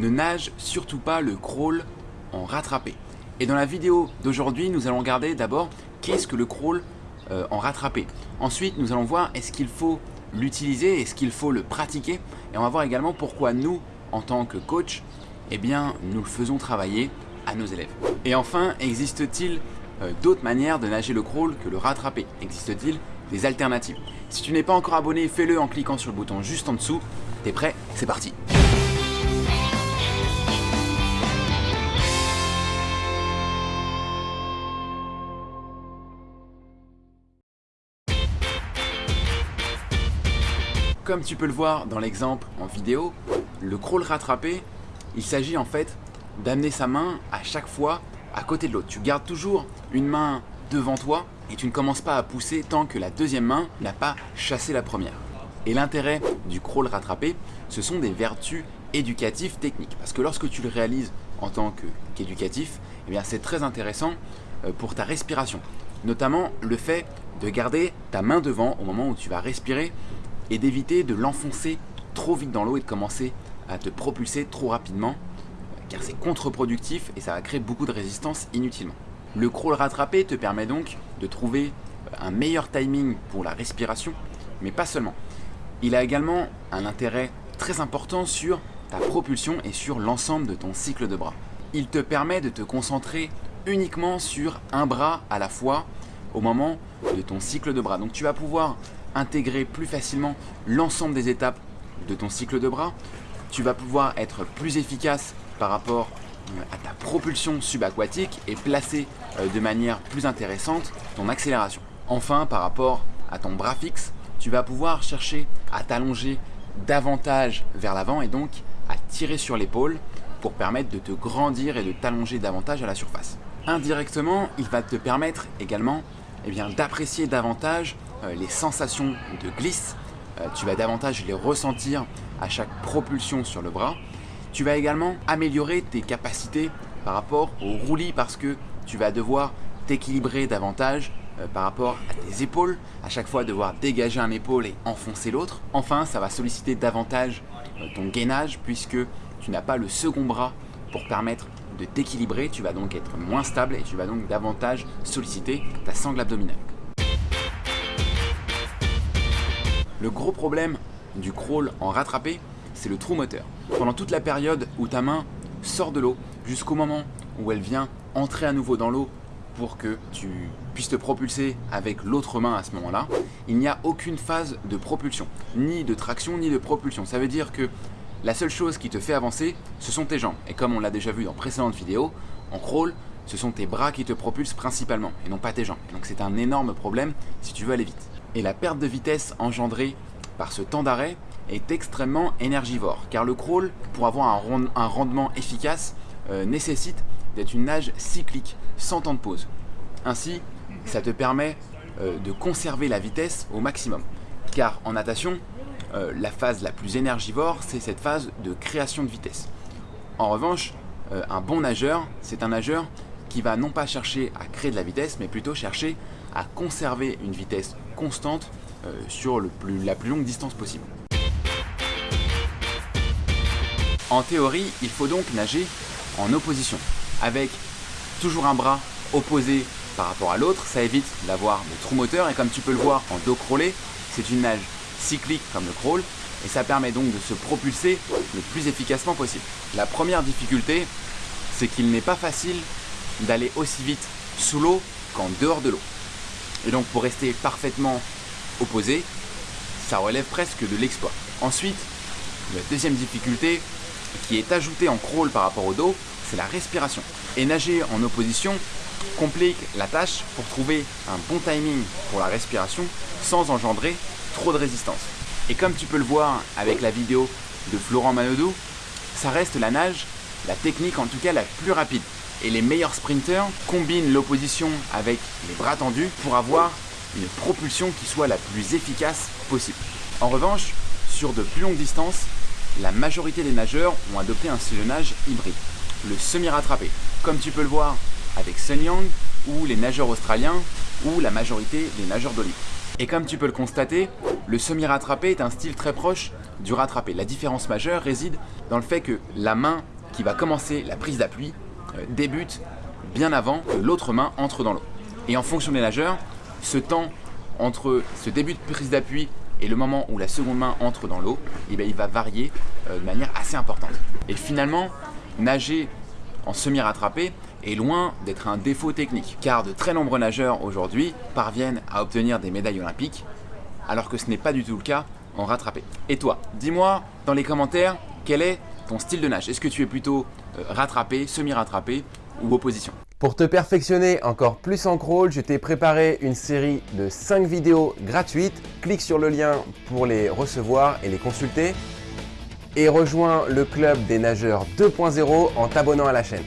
ne nage surtout pas le crawl en rattrapé. Et dans la vidéo d'aujourd'hui, nous allons regarder d'abord qu'est-ce que le crawl euh, en rattrapé. Ensuite, nous allons voir est-ce qu'il faut l'utiliser, est-ce qu'il faut le pratiquer. Et on va voir également pourquoi nous, en tant que coach, eh bien, nous le faisons travailler à nos élèves. Et enfin, existe-t-il euh, d'autres manières de nager le crawl que le rattraper? Existe-t-il des alternatives? Si tu n'es pas encore abonné, fais-le en cliquant sur le bouton juste en dessous. T'es prêt? C'est parti Comme tu peux le voir dans l'exemple en vidéo, le crawl rattrapé, il s'agit en fait d'amener sa main à chaque fois à côté de l'autre. Tu gardes toujours une main devant toi et tu ne commences pas à pousser tant que la deuxième main n'a pas chassé la première. Et l'intérêt du crawl rattrapé, ce sont des vertus éducatives techniques. Parce que lorsque tu le réalises en tant qu'éducatif, eh c'est très intéressant euh, pour ta respiration. Notamment le fait de garder ta main devant au moment où tu vas respirer et d'éviter de l'enfoncer trop vite dans l'eau et de commencer à te propulser trop rapidement car c'est contre-productif et ça va créer beaucoup de résistance inutilement. Le crawl rattrapé te permet donc de trouver un meilleur timing pour la respiration, mais pas seulement. Il a également un intérêt très important sur ta propulsion et sur l'ensemble de ton cycle de bras. Il te permet de te concentrer uniquement sur un bras à la fois au moment de ton cycle de bras. Donc tu vas pouvoir intégrer plus facilement l'ensemble des étapes de ton cycle de bras. Tu vas pouvoir être plus efficace par rapport euh, à ta propulsion subaquatique et placer euh, de manière plus intéressante ton accélération. Enfin, par rapport à ton bras fixe, tu vas pouvoir chercher à t'allonger davantage vers l'avant et donc à tirer sur l'épaule pour permettre de te grandir et de t'allonger davantage à la surface. Indirectement, il va te permettre également eh d'apprécier davantage les sensations de glisse. tu vas davantage les ressentir à chaque propulsion sur le bras tu vas également améliorer tes capacités par rapport au roulis parce que tu vas devoir t'équilibrer davantage euh, par rapport à tes épaules, à chaque fois devoir dégager un épaule et enfoncer l'autre. Enfin, ça va solliciter davantage euh, ton gainage puisque tu n'as pas le second bras pour permettre de t'équilibrer, tu vas donc être moins stable et tu vas donc davantage solliciter ta sangle abdominale. Le gros problème du crawl en rattrapé, c'est le trou moteur. Pendant toute la période où ta main sort de l'eau, jusqu'au moment où elle vient entrer à nouveau dans l'eau pour que tu puisses te propulser avec l'autre main à ce moment-là, il n'y a aucune phase de propulsion, ni de traction, ni de propulsion. Ça veut dire que la seule chose qui te fait avancer, ce sont tes jambes. Et comme on l'a déjà vu dans précédentes vidéos, en crawl, ce sont tes bras qui te propulsent principalement, et non pas tes jambes. donc c'est un énorme problème si tu veux aller vite. Et la perte de vitesse engendrée par ce temps d'arrêt, est extrêmement énergivore car le crawl, pour avoir un, rendement efficace, euh, nécessite d'être une nage cyclique, sans temps de pause. Ainsi, ça te permet euh, de conserver la vitesse au maximum. Car en natation, euh, la phase la plus énergivore, c'est cette phase de création de vitesse. En revanche, un bon nageur, c'est un nageur qui va non pas chercher à créer de la vitesse, mais plutôt chercher à conserver une vitesse constante sur la plus longue distance possible. En théorie, il faut donc nager en opposition, avec toujours un bras opposé par rapport à l'autre, ça évite d'avoir des trous moteurs et comme tu peux le voir en dos crawlé, c'est une nage cyclique comme le crawl et ça permet donc de se propulser le plus efficacement possible. La première difficulté, c'est qu'il n'est pas facile d'aller aussi vite sous l'eau qu'en dehors de l'eau. Et donc pour rester parfaitement opposé, ça relève presque de l'exploit. Ensuite, la deuxième difficulté, qui est ajouté en crawl par rapport au dos, c'est la respiration. Et nager en opposition complique la tâche pour trouver un bon timing pour la respiration sans engendrer trop de résistance. Et comme tu peux le voir avec la vidéo de Florent Manodou, ça reste la nage, la technique en tout cas la plus rapide. Et les meilleurs sprinters combinent l'opposition avec les bras tendus pour avoir une propulsion qui soit la plus efficace possible. En revanche, sur de plus longues distances, la majorité des nageurs ont adopté un style de nage hybride, le semi-rattrapé, comme tu peux le voir avec Sun Yang ou les nageurs australiens ou la majorité des nageurs d'olive. Et comme tu peux le constater, le semi-rattrapé est un style très proche du rattrapé. La différence majeure réside dans le fait que la main qui va commencer la prise d'appui débute bien avant que l'autre main entre dans l'eau. Et en fonction des nageurs, ce temps entre ce début de prise d'appui et le moment où la seconde main entre dans l'eau, eh il va varier euh, de manière assez importante. Et finalement, nager en semi-rattrapé est loin d'être un défaut technique, car de très nombreux nageurs aujourd'hui parviennent à obtenir des médailles olympiques, alors que ce n'est pas du tout le cas en rattrapé. Et toi, dis-moi dans les commentaires quel est ton style de nage? Est-ce que tu es plutôt rattrapé, semi-rattrapé ou opposition pour te perfectionner encore plus en crawl, je t'ai préparé une série de 5 vidéos gratuites. Clique sur le lien pour les recevoir et les consulter. Et rejoins le club des nageurs 2.0 en t'abonnant à la chaîne.